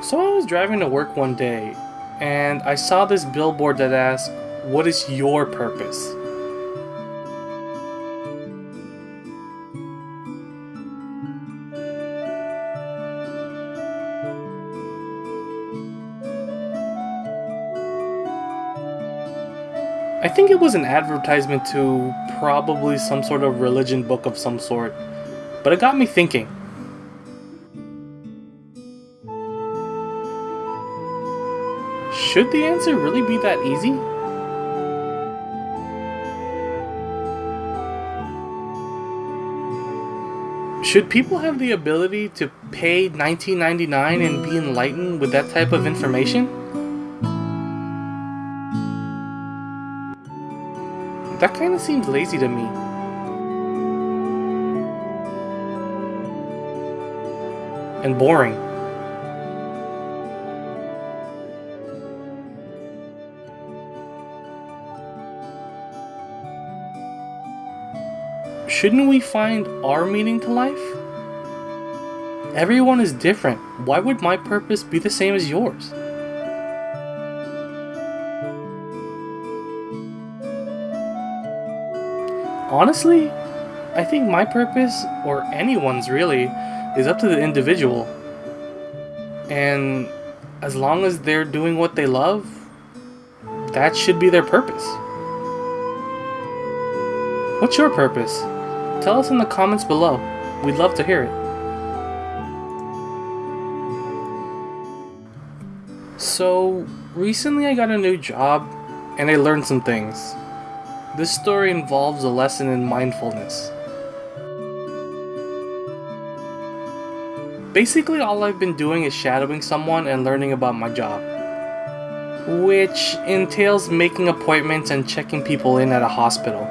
So I was driving to work one day and I saw this billboard that asked, What is your purpose? I think it was an advertisement to probably some sort of religion book of some sort, but it got me thinking. Should the answer really be that easy? Should people have the ability to pay $19.99 and be enlightened with that type of information? That kind of seems lazy to me. And boring. Shouldn't we find our meaning to life? Everyone is different. Why would my purpose be the same as yours? Honestly, I think my purpose, or anyone's really, is up to the individual. And as long as they're doing what they love, that should be their purpose. What's your purpose? Tell us in the comments below. We'd love to hear it. So, recently I got a new job and I learned some things. This story involves a lesson in mindfulness. Basically, all I've been doing is shadowing someone and learning about my job, which entails making appointments and checking people in at a hospital.